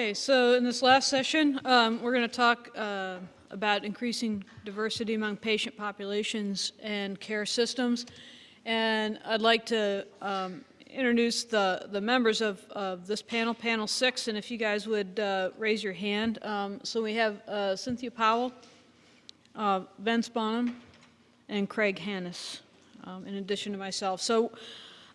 Okay, so in this last session, um, we're going to talk uh, about increasing diversity among patient populations and care systems. And I'd like to um, introduce the, the members of, of this panel, panel six, and if you guys would uh, raise your hand. Um, so we have uh, Cynthia Powell, uh, Vince Bonham, and Craig Hanis, um, in addition to myself. So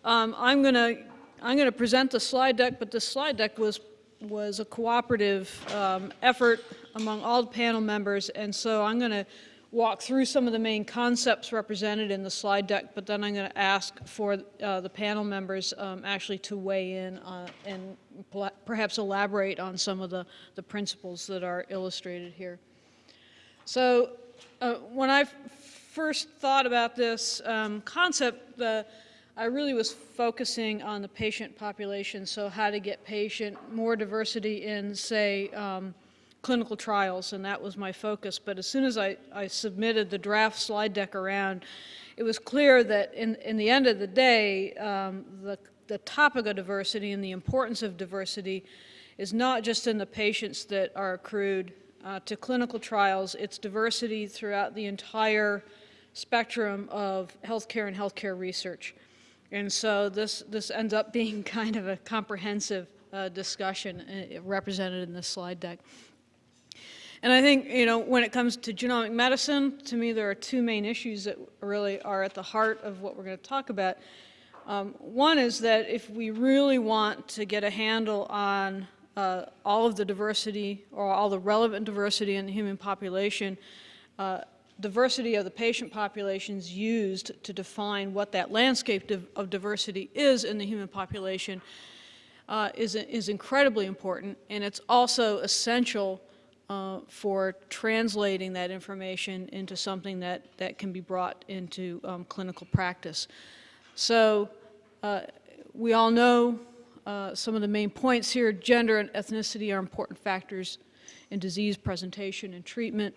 um, I'm going to I'm going to present the slide deck, but the slide deck was was a cooperative um, effort among all the panel members, and so I'm going to walk through some of the main concepts represented in the slide deck, but then I'm going to ask for uh, the panel members um, actually to weigh in uh, and perhaps elaborate on some of the, the principles that are illustrated here. So uh, when I first thought about this um, concept, the I really was focusing on the patient population, so how to get patient, more diversity in, say, um, clinical trials, and that was my focus. But as soon as I, I submitted the draft slide deck around, it was clear that in, in the end of the day, um, the, the topic of diversity and the importance of diversity is not just in the patients that are accrued uh, to clinical trials, it's diversity throughout the entire spectrum of healthcare and healthcare research. And so this, this ends up being kind of a comprehensive uh, discussion uh, represented in this slide deck. And I think, you know, when it comes to genomic medicine, to me there are two main issues that really are at the heart of what we're going to talk about. Um, one is that if we really want to get a handle on uh, all of the diversity or all the relevant diversity in the human population, uh, diversity of the patient populations used to define what that landscape of diversity is in the human population uh, is, is incredibly important, and it's also essential uh, for translating that information into something that, that can be brought into um, clinical practice. So uh, we all know uh, some of the main points here. Gender and ethnicity are important factors in disease presentation and treatment.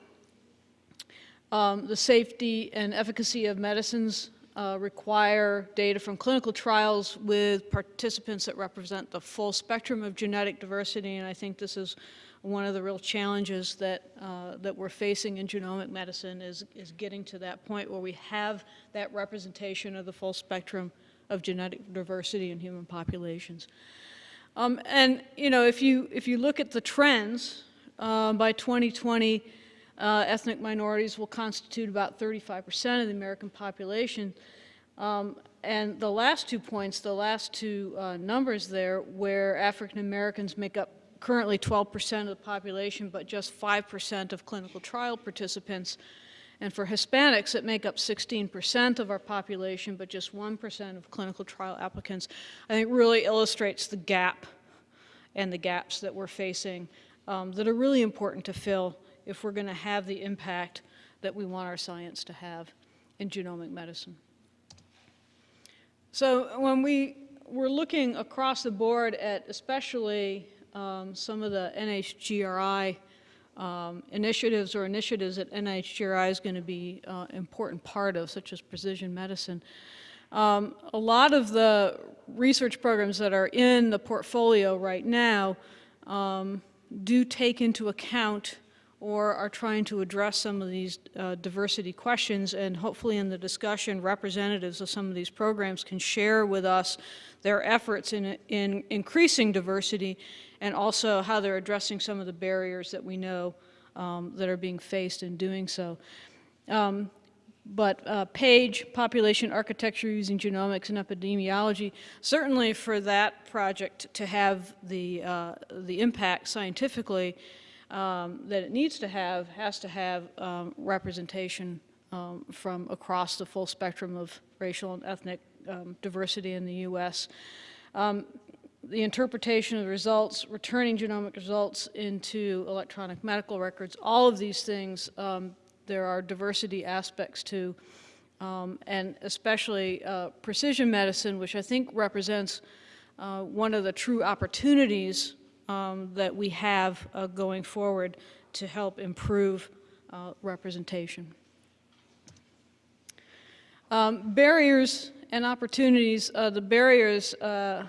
Um, the safety and efficacy of medicines uh, require data from clinical trials with participants that represent the full spectrum of genetic diversity, and I think this is one of the real challenges that, uh, that we're facing in genomic medicine is, is getting to that point where we have that representation of the full spectrum of genetic diversity in human populations. Um, and, you know, if you, if you look at the trends, uh, by 2020, uh, ethnic minorities will constitute about 35% of the American population. Um, and the last two points, the last two uh, numbers there, where African Americans make up currently 12% of the population, but just 5% of clinical trial participants. And for Hispanics, it make up 16% of our population, but just 1% of clinical trial applicants, I think really illustrates the gap and the gaps that we're facing um, that are really important to fill if we're going to have the impact that we want our science to have in genomic medicine. So when we were looking across the board at especially um, some of the NHGRI um, initiatives or initiatives that NHGRI is going to be an uh, important part of, such as precision medicine. Um, a lot of the research programs that are in the portfolio right now um, do take into account or are trying to address some of these uh, diversity questions and hopefully in the discussion representatives of some of these programs can share with us their efforts in, in increasing diversity and also how they're addressing some of the barriers that we know um, that are being faced in doing so. Um, but uh, PAGE, Population Architecture Using Genomics and Epidemiology, certainly for that project to have the, uh, the impact scientifically um, that it needs to have has to have um, representation um, from across the full spectrum of racial and ethnic um, diversity in the U.S. Um, the interpretation of the results, returning genomic results into electronic medical records, all of these things, um, there are diversity aspects to, and especially uh, precision medicine, which I think represents uh, one of the true opportunities um, that we have uh, going forward to help improve uh, representation. Um, barriers and opportunities, uh, the barriers uh,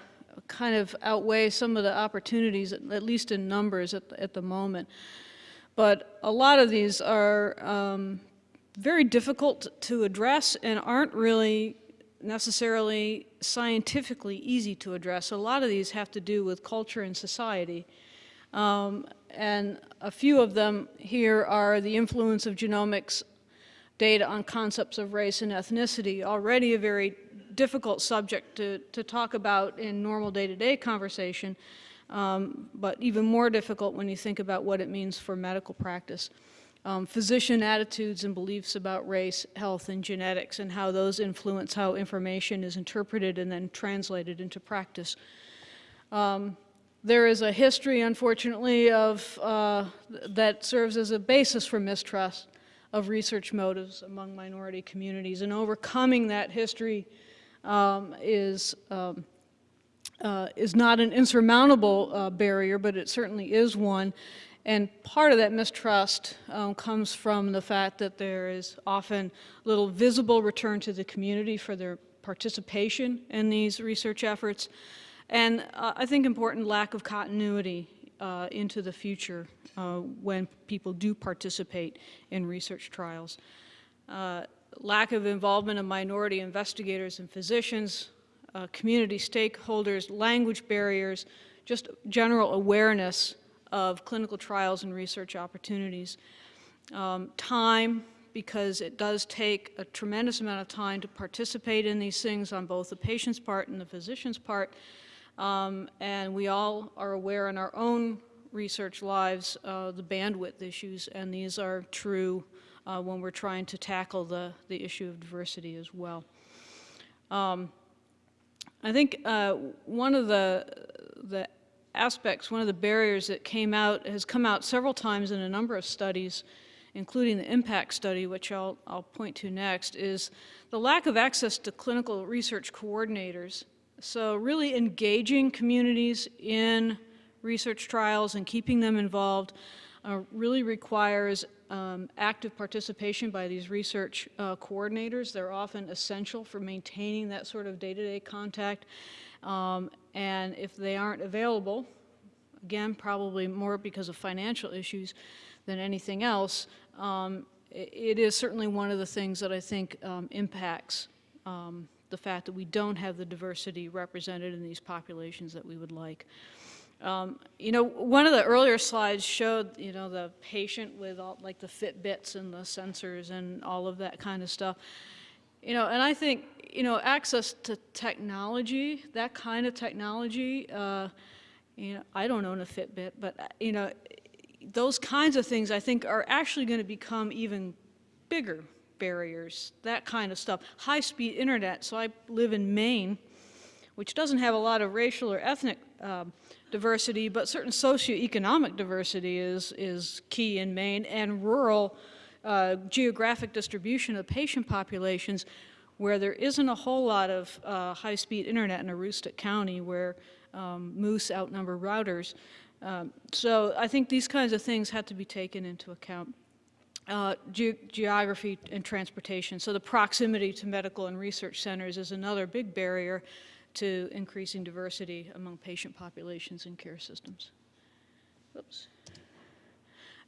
kind of outweigh some of the opportunities, at least in numbers at, the- at the moment. But a lot of these are um, very difficult to address and aren't really necessarily scientifically easy to address. A lot of these have to do with culture and society. Um, and a few of them here are the influence of genomics data on concepts of race and ethnicity, already a very difficult subject to, to talk about in normal day-to-day conversation, um, but even more difficult when you think about what it means for medical practice. Um, physician attitudes and beliefs about race, health, and genetics, and how those influence how information is interpreted and then translated into practice. Um, there is a history, unfortunately, of, uh, that serves as a basis for mistrust of research motives among minority communities. And overcoming that history um, is, um, uh, is not an insurmountable uh, barrier, but it certainly is one. And part of that mistrust um, comes from the fact that there is often little visible return to the community for their participation in these research efforts. And uh, I think important lack of continuity uh, into the future uh, when people do participate in research trials. Uh, lack of involvement of minority investigators and physicians, uh, community stakeholders, language barriers, just general awareness of clinical trials and research opportunities. Um, time, because it does take a tremendous amount of time to participate in these things on both the patient's part and the physician's part. Um, and we all are aware in our own research lives uh, the bandwidth issues, and these are true uh, when we're trying to tackle the, the issue of diversity as well. Um, I think uh, one of the, the aspects, one of the barriers that came out, has come out several times in a number of studies, including the impact study, which I'll, I'll point to next, is the lack of access to clinical research coordinators. So really engaging communities in research trials and keeping them involved uh, really requires um, active participation by these research uh, coordinators. They're often essential for maintaining that sort of day-to-day -day contact. Um, and if they aren't available, again, probably more because of financial issues than anything else, um, it, is certainly one of the things that I think um, impacts um, the fact that we don't have the diversity represented in these populations that we would like. Um, you know, one of the earlier slides showed, you know, the patient with all, like the Fitbits and the sensors and all of that kind of stuff. You know, and I think, you know, access to technology, that kind of technology, uh, you know, I don't own a Fitbit, but, uh, you know, those kinds of things I think are actually going to become even bigger barriers, that kind of stuff. High-speed internet, so I live in Maine, which doesn't have a lot of racial or ethnic um, diversity, but certain socioeconomic diversity is, is key in Maine, and rural uh, geographic distribution of patient populations where there isn't a whole lot of uh, high-speed internet in Aroostook County where um, moose outnumber routers. Um, so I think these kinds of things have to be taken into account. Uh, ge geography and transportation. So the proximity to medical and research centers is another big barrier to increasing diversity among patient populations and care systems. Oops.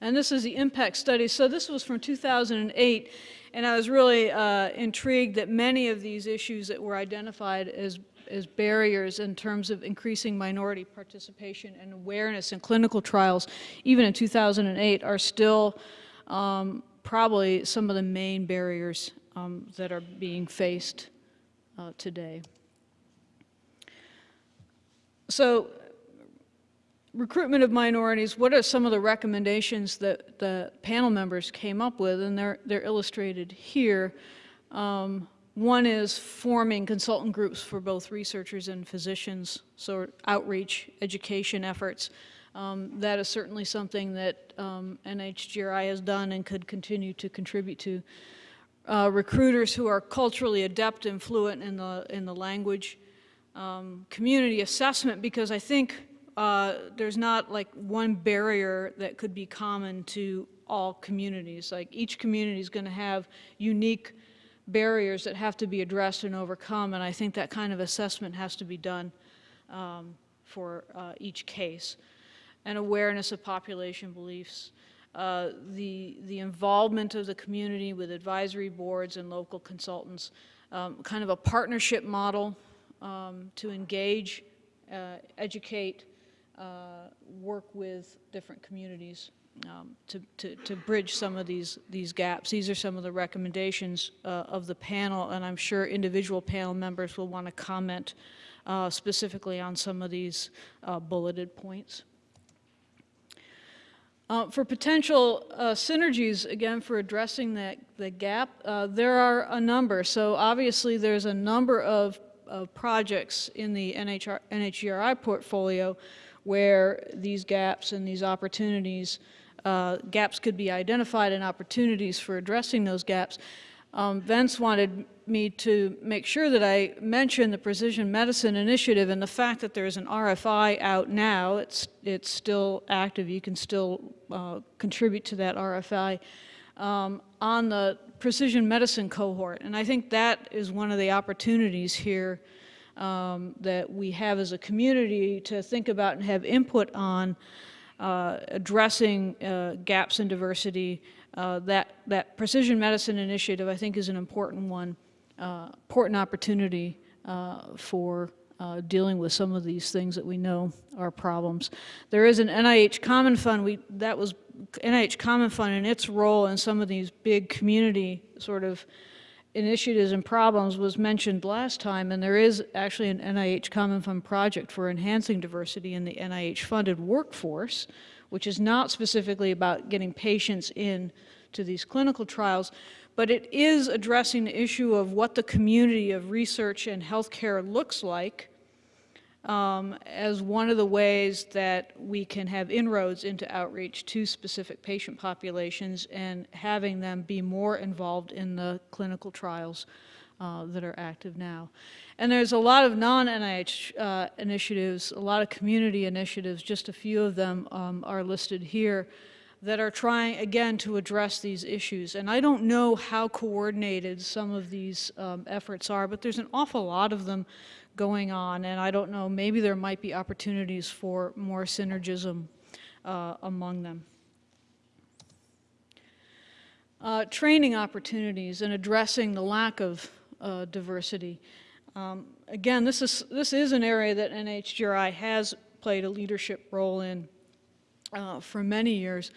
And this is the impact study. So this was from 2008, and I was really uh, intrigued that many of these issues that were identified as, as barriers in terms of increasing minority participation and awareness in clinical trials, even in 2008, are still um, probably some of the main barriers um, that are being faced uh, today. So recruitment of minorities, what are some of the recommendations that the panel members came up with? And they're, they're illustrated here. Um, one is forming consultant groups for both researchers and physicians, so outreach, education efforts. Um, that is certainly something that um, NHGRI has done and could continue to contribute to. Uh, recruiters who are culturally adept and fluent in the, in the language um, community assessment because I think uh, there's not like one barrier that could be common to all communities. Like each community is going to have unique barriers that have to be addressed and overcome, and I think that kind of assessment has to be done um, for uh, each case, and awareness of population beliefs, uh, the, the involvement of the community with advisory boards and local consultants, um, kind of a partnership model um, to engage, uh, educate, uh, work with different communities um, to, to, to bridge some of these, these gaps. These are some of the recommendations uh, of the panel, and I'm sure individual panel members will want to comment uh, specifically on some of these uh, bulleted points. Uh, for potential uh, synergies, again, for addressing that the gap, uh, there are a number. So obviously, there's a number of, of projects in the NHR, NHGRI portfolio where these gaps and these opportunities, uh, gaps could be identified and opportunities for addressing those gaps. Um, Vince wanted me to make sure that I mention the Precision Medicine Initiative and the fact that there's an RFI out now. It's, it's still active. You can still uh, contribute to that RFI um, on the precision medicine cohort. And I think that is one of the opportunities here um, that we have as a community to think about and have input on uh, addressing uh, gaps in diversity uh, that, that precision medicine initiative, I think, is an important one, uh, important opportunity uh, for uh, dealing with some of these things that we know are problems. There is an NIH Common Fund, we, that was NIH Common Fund and its role in some of these big community sort of initiatives and problems was mentioned last time, and there is actually an NIH Common Fund project for enhancing diversity in the NIH-funded workforce, which is not specifically about getting patients in to these clinical trials, but it is addressing the issue of what the community of research and healthcare looks like um, as one of the ways that we can have inroads into outreach to specific patient populations and having them be more involved in the clinical trials uh, that are active now. And there's a lot of non-NIH uh, initiatives, a lot of community initiatives, just a few of them um, are listed here, that are trying, again, to address these issues. And I don't know how coordinated some of these um, efforts are, but there's an awful lot of them going on, and I don't know, maybe there might be opportunities for more synergism uh, among them. Uh, training opportunities and addressing the lack of uh, diversity. Um, again, this is, this is an area that NHGRI has played a leadership role in uh, for many years,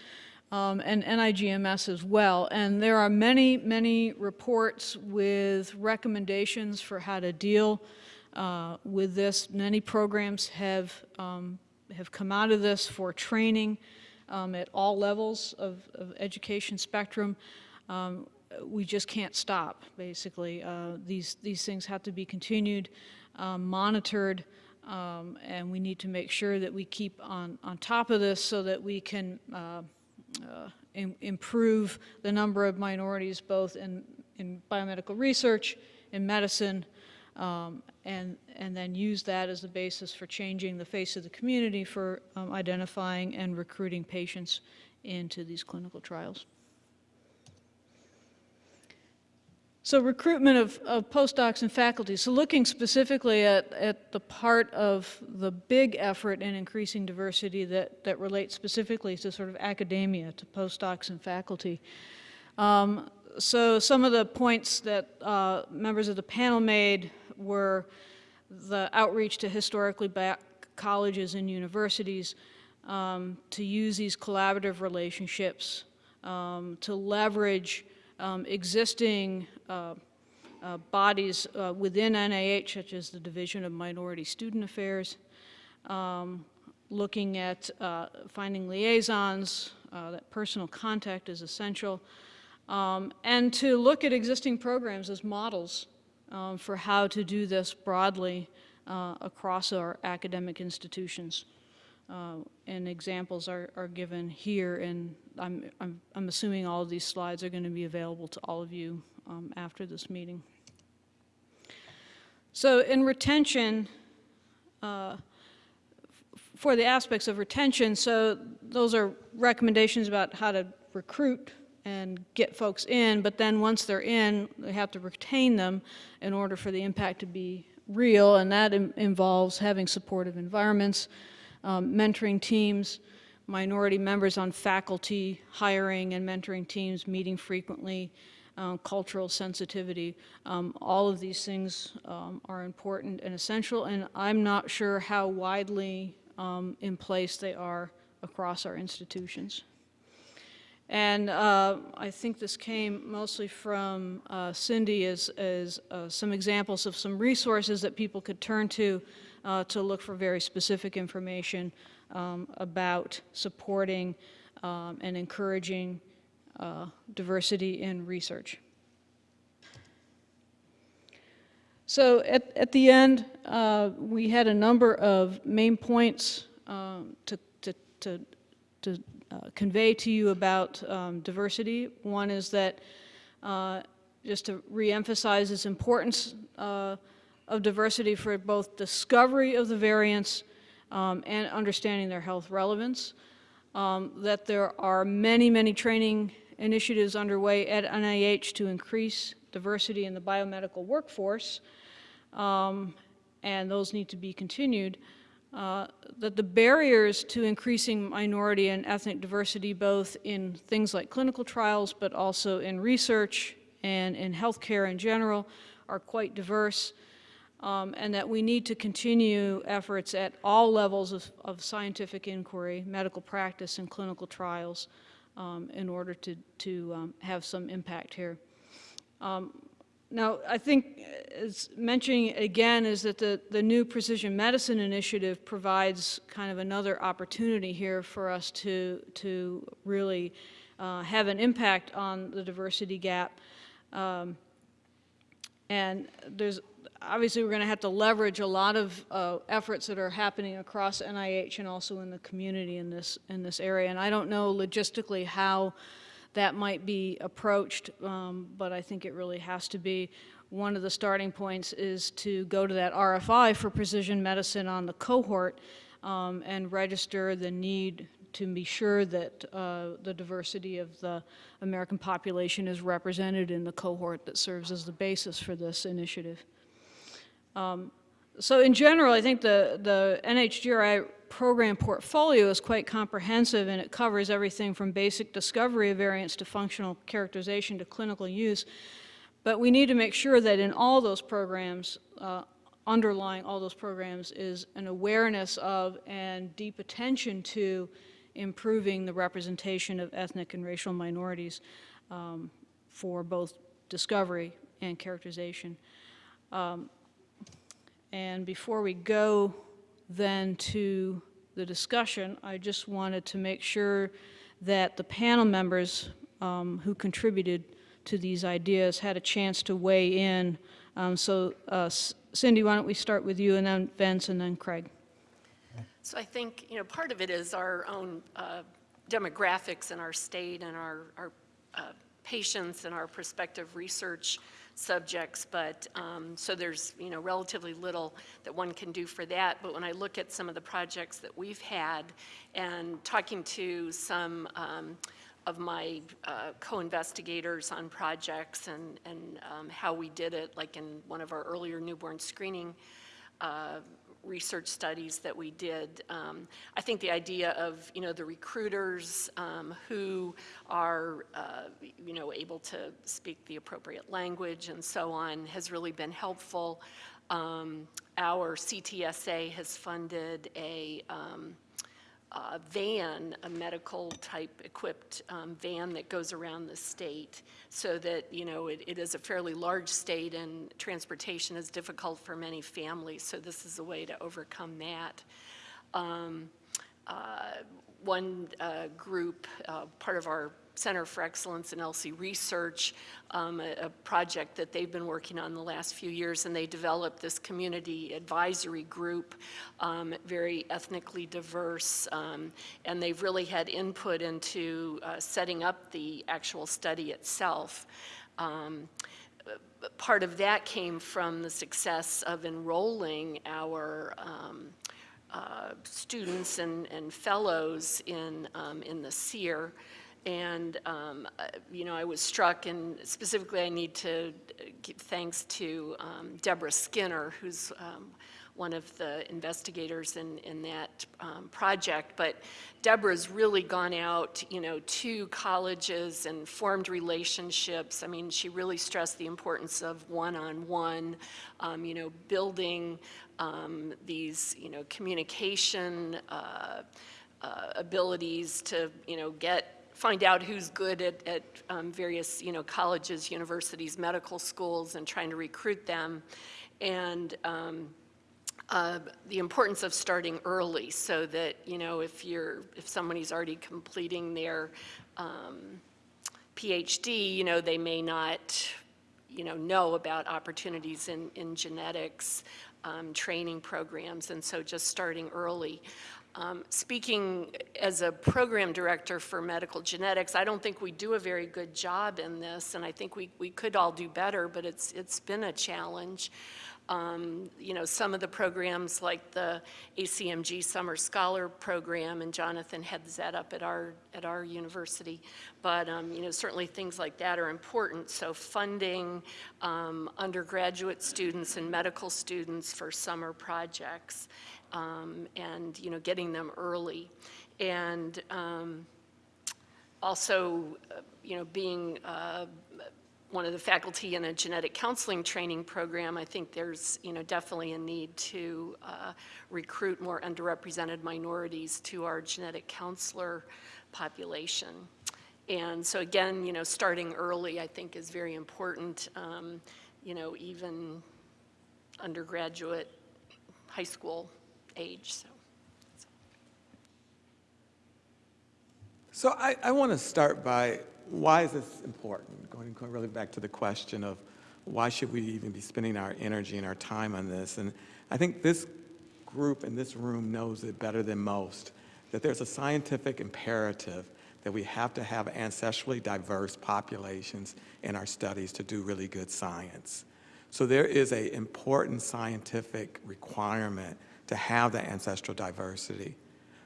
um, and NIGMS as well. And there are many, many reports with recommendations for how to deal uh, with this. Many programs have, um, have come out of this for training um, at all levels of, of education spectrum. Um, we just can't stop, basically. Uh, these, these things have to be continued, um, monitored, um, and we need to make sure that we keep on, on top of this so that we can uh, uh, Im improve the number of minorities both in, in biomedical research, in medicine, um, and, and then use that as a basis for changing the face of the community for um, identifying and recruiting patients into these clinical trials. So recruitment of, of, postdocs and faculty. So looking specifically at, at the part of the big effort in increasing diversity that, that relates specifically to sort of academia, to postdocs and faculty. Um, so some of the points that uh, members of the panel made were the outreach to historically black colleges and universities um, to use these collaborative relationships um, to leverage um, existing uh, uh, bodies uh, within NIH, such as the Division of Minority Student Affairs, um, looking at uh, finding liaisons, uh, that personal contact is essential, um, and to look at existing programs as models um, for how to do this broadly uh, across our academic institutions. Uh, and examples are, are given here, and I'm, I'm, I'm, assuming all of these slides are going to be available to all of you um, after this meeting. So in retention, uh, for the aspects of retention, so those are recommendations about how to recruit and get folks in, but then once they're in, they have to retain them in order for the impact to be real, and that in- involves having supportive environments, um, mentoring teams, minority members on faculty, hiring and mentoring teams, meeting frequently, um, cultural sensitivity. Um, all of these things um, are important and essential, and I'm not sure how widely um, in place they are across our institutions. And uh, I think this came mostly from uh, Cindy as, as uh, some examples of some resources that people could turn to uh, to look for very specific information um, about supporting um, and encouraging uh, diversity in research. So at, at the end, uh, we had a number of main points um, to, to, to, to convey to you about um, diversity. One is that, uh, just to reemphasize its importance uh, of diversity for both discovery of the variants um, and understanding their health relevance. Um, that there are many, many training initiatives underway at NIH to increase diversity in the biomedical workforce, um, and those need to be continued. Uh, that the barriers to increasing minority and ethnic diversity, both in things like clinical trials, but also in research and in healthcare in general, are quite diverse um, and that we need to continue efforts at all levels of, of scientific inquiry, medical practice, and clinical trials um, in order to, to um, have some impact here. Um, now, I think, as mentioning again, is that the, the new precision medicine initiative provides kind of another opportunity here for us to, to really uh, have an impact on the diversity gap. Um, and there's obviously we're going to have to leverage a lot of uh, efforts that are happening across NIH and also in the community in this in this area. And I don't know logistically how that might be approached, um, but I think it really has to be. One of the starting points is to go to that RFI for precision medicine on the cohort um, and register the need to be sure that uh, the diversity of the American population is represented in the cohort that serves as the basis for this initiative. Um, so in general, I think the, the NHGRI program portfolio is quite comprehensive and it covers everything from basic discovery of variants to functional characterization to clinical use. But we need to make sure that in all those programs, uh, underlying all those programs is an awareness of and deep attention to improving the representation of ethnic and racial minorities um, for both discovery and characterization. Um, and before we go then to the discussion, I just wanted to make sure that the panel members um, who contributed to these ideas had a chance to weigh in. Um, so uh, Cindy, why don't we start with you and then Vince and then Craig. So I think, you know, part of it is our own uh, demographics in our state and our, our uh, patients and our prospective research subjects, but um, so there's you know relatively little that one can do for that. But when I look at some of the projects that we've had and talking to some um, of my uh, co-investigators on projects and, and um, how we did it, like in one of our earlier newborn screening uh, research studies that we did. Um, I think the idea of, you know, the recruiters um, who are, uh, you know, able to speak the appropriate language and so on has really been helpful. Um, our CTSA has funded a um, uh, van, a medical type equipped um, van that goes around the state so that, you know, it, it is a fairly large state and transportation is difficult for many families. So this is a way to overcome that. Um, uh, one uh, group, uh, part of our Center for Excellence in ELSI Research, um, a, a, project that they've been working on the last few years, and they developed this community advisory group, um, very ethnically diverse, um, and they've really had input into uh, setting up the actual study itself. Um, part of that came from the success of enrolling our um, uh, students and, and fellows in, um, in the CEER And, um, uh, you know, I was struck, and specifically I need to give thanks to um, Deborah Skinner, who's um, one of the investigators in, in that um, project. But Deborah's really gone out, you know, to colleges and formed relationships. I mean, she really stressed the importance of one-on-one, um, you know, building um, these, you know, communication uh, uh, abilities to, you know, get find out who's good at, at um, various, you know, colleges, universities, medical schools, and trying to recruit them. And um, uh, the importance of starting early so that, you know, if you're, if somebody's already completing their um, PhD, you know, they may not, you know, know about opportunities in, in genetics, um, training programs, and so just starting early. Um, Speaking as a program director for medical genetics, I don't think we do a very good job in this, and I think we, we could all do better, but it's, it's been a challenge. Um, You know, some of the programs like the ACMG Summer Scholar Program, and Jonathan heads that up at our, at our university. But, um, you know, certainly things like that are important. So funding um, undergraduate students and medical students for summer projects um, and, you know, getting them early. And um, also, uh, you know, being uh, one of the faculty in a genetic counseling training program, I think there's, you know, definitely a need to uh, recruit more underrepresented minorities to our genetic counselor population. And so again, you know, starting early, I think, is very important, um, you know, even undergraduate, high school age, so. So I, I want to start by why is this important? Going, going really back to the question of why should we even be spending our energy and our time on this? And I think this group in this room knows it better than most, that there's a scientific imperative that we have to have ancestrally diverse populations in our studies to do really good science. So there is an important scientific requirement to have that ancestral diversity.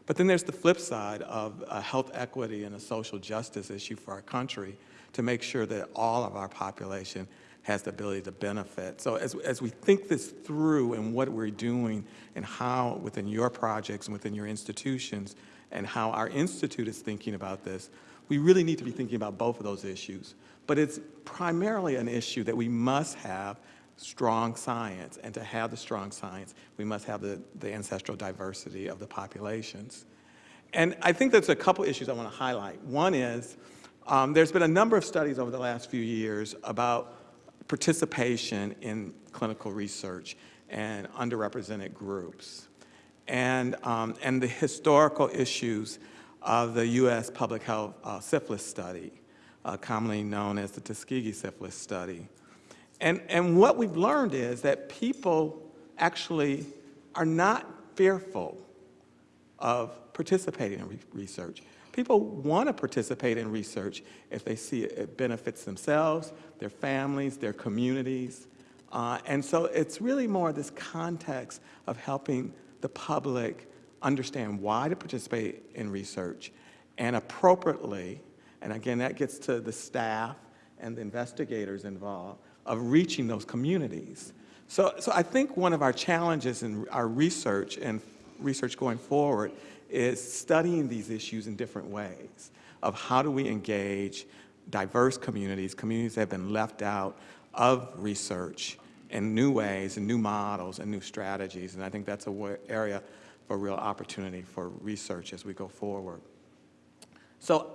But then there's the flip side of a health equity and a social justice issue for our country to make sure that all of our population has the ability to benefit. So as, as we think this through and what we're doing and how within your projects and within your institutions and how our institute is thinking about this, we really need to be thinking about both of those issues. But it's primarily an issue that we must have strong science, and to have the strong science, we must have the, the ancestral diversity of the populations. And I think there's a couple issues I want to highlight. One is, um, there's been a number of studies over the last few years about participation in clinical research and underrepresented groups. And, um, and the historical issues of the U.S. public health uh, syphilis study, uh, commonly known as the Tuskegee syphilis study. And, and what we've learned is that people actually are not fearful of participating in re research. People want to participate in research if they see it benefits themselves, their families, their communities. Uh, and so it's really more this context of helping the public understand why to participate in research and appropriately, and again, that gets to the staff and the investigators involved, of reaching those communities. So, so I think one of our challenges in our research and research going forward is studying these issues in different ways of how do we engage diverse communities, communities that have been left out of research in new ways and new models and new strategies. And I think that's an area for real opportunity for research as we go forward. So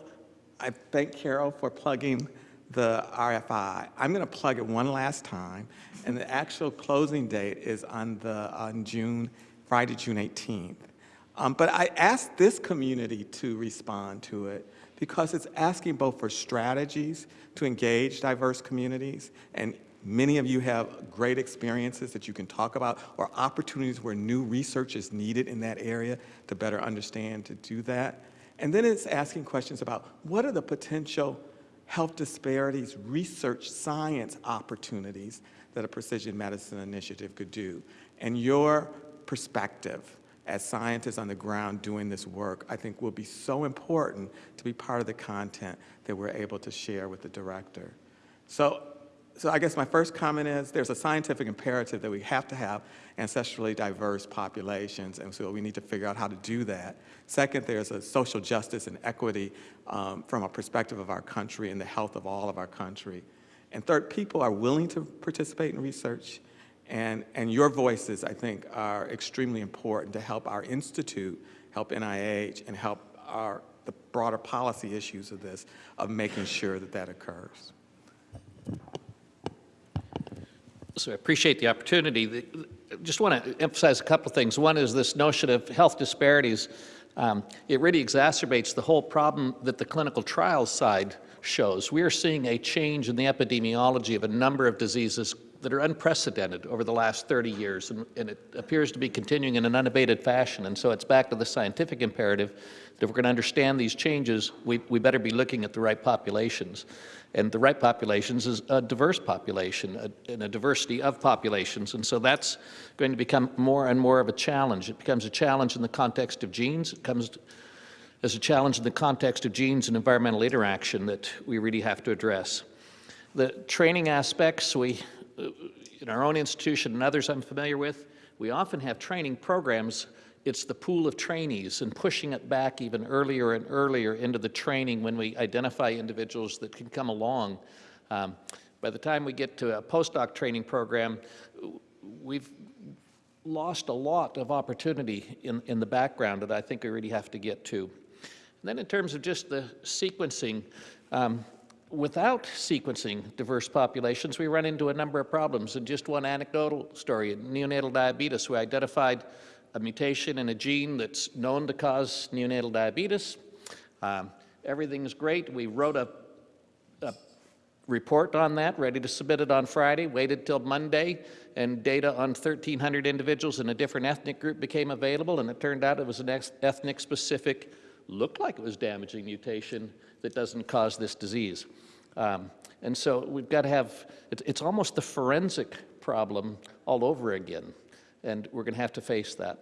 I thank Carol for plugging the RFI. I'm going to plug it one last time, and the actual closing date is on the on June, Friday, June 18th. Um, but I asked this community to respond to it because it's asking both for strategies to engage diverse communities, and many of you have great experiences that you can talk about, or opportunities where new research is needed in that area to better understand to do that. And then it's asking questions about what are the potential health disparities, research science opportunities that a precision medicine initiative could do. And your perspective as scientists on the ground doing this work, I think will be so important to be part of the content that we're able to share with the director. So, so I guess my first comment is there's a scientific imperative that we have to have ancestrally diverse populations, and so we need to figure out how to do that. Second, there's a social justice and equity um, from a perspective of our country and the health of all of our country. And third, people are willing to participate in research, and, and your voices, I think, are extremely important to help our institute, help NIH, and help our, the broader policy issues of this, of making sure that that occurs. So I appreciate the opportunity. The- Just want to emphasize a couple of things. One is this notion of health disparities. Um, It really exacerbates the whole problem that the clinical trials side shows. We are seeing a change in the epidemiology of a number of diseases that are unprecedented over the last 30 years, and, and it appears to be continuing in an unabated fashion. And so it's back to the scientific imperative that if we're going to understand these changes, we, we better be looking at the right populations. And the right populations is a diverse population a, and a diversity of populations. And so that's going to become more and more of a challenge. It becomes a challenge in the context of genes. It comes as a challenge in the context of genes and environmental interaction that we really have to address. The training aspects, we, in our own institution and others I'm familiar with, we often have training programs. It's the pool of trainees and pushing it back even earlier and earlier into the training when we identify individuals that can come along. Um, by the time we get to a postdoc training program, we've lost a lot of opportunity in, in the background that I think we really have to get to. And then in terms of just the sequencing, um, without sequencing diverse populations, we run into a number of problems. And just one anecdotal story, neonatal diabetes, we identified a mutation in a gene that's known to cause neonatal diabetes. Um, everything's great. We wrote a, a report on that, ready to submit it on Friday, waited till Monday, and data on 1,300 individuals in a different ethnic group became available, and it turned out it was an ethnic-specific, looked like it was damaging mutation that doesn't cause this disease. Um, and so we've got to have, it's, it's almost the forensic problem all over again, and we're going to have to face that.